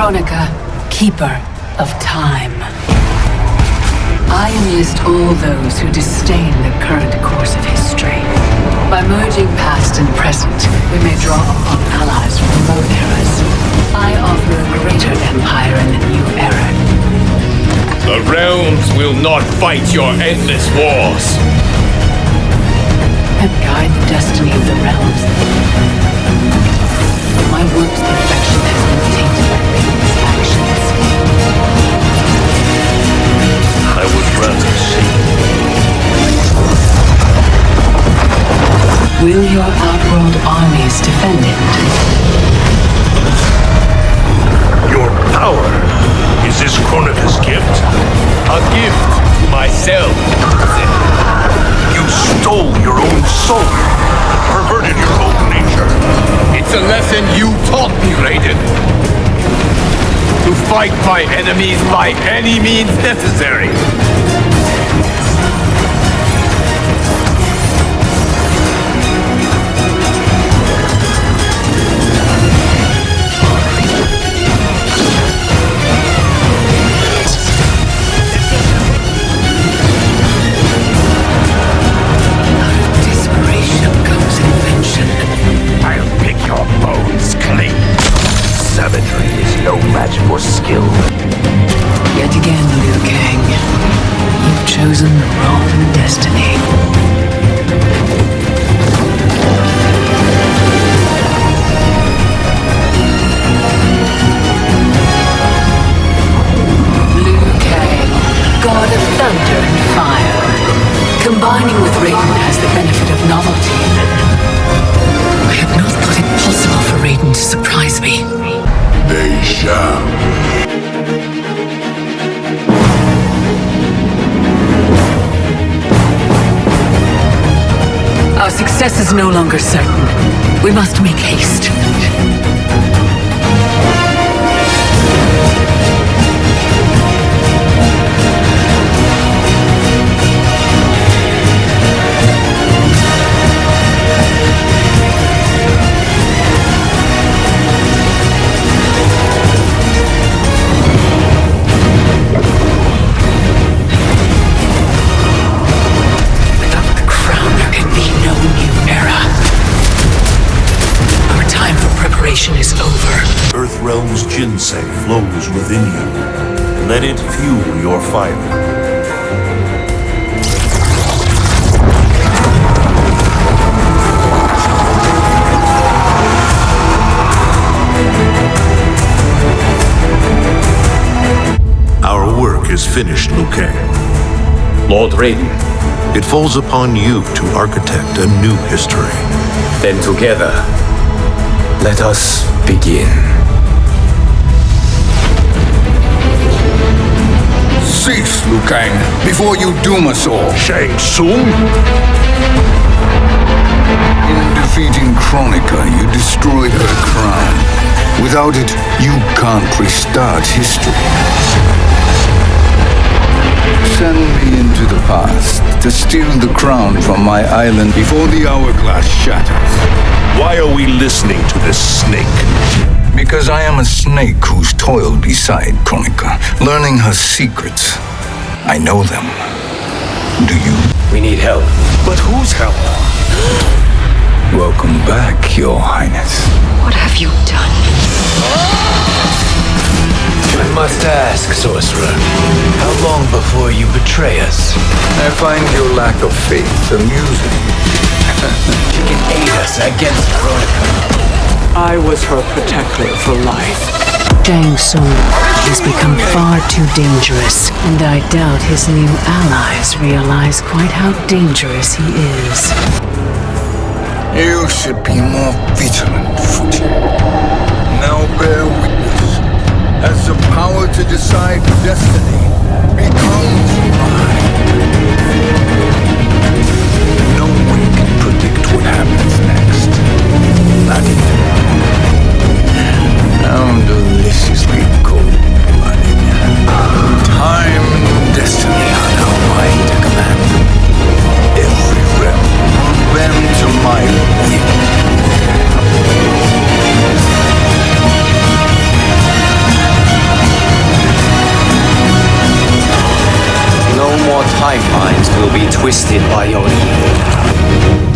Kronika, Keeper of Time. I enlist all those who disdain the current course of history. By merging past and present, we may draw upon allies from both eras. I offer a greater empire in the new era. The realms will not fight your endless wars. And guide the destiny of the realms. My work's perfection has been Will your outworld armies defend it? Your power is this Kronika's gift. A gift to myself. You stole your own soul, perverted your own nature. It's a lesson you taught me, Raiden. To fight my enemies by any means necessary. Savagery is no match for skill. Yet again, Liu Kang. You've chosen the wrong destiny. Liu Kang, god of thunder and fire. Combining with Raiden has the benefit of novelty. I had not thought it possible for Raiden to surprise me. Shall. Our success is no longer certain. We must make haste. Ginseng flows within you. Let it fuel your fire. Our work is finished, Liu Kang. Lord Raiden, It falls upon you to architect a new history. then together, let us begin. Cease, Liu Kang, before you doom us all. Shang Tsung? In defeating Kronika, you destroyed her crown. Without it, you can't restart history. Send me into the past to steal the crown from my island before the hourglass shatters. Why are we listening to this snake? Because I am a snake who's toiled beside Kronika, learning her secrets. I know them. Do you? We need help. But whose help? Welcome back, Your Highness. What have you done? I must ask, sorcerer, how long before you betray us? I find your lack of faith amusing. She can aid us against Kronika. I was her protector for life. Shang Tsung has become far too dangerous, and I doubt his new allies realize quite how dangerous he is. You should be more vigilant, Fujin. Now bear witness. As the power to decide destiny be twisted by your evil.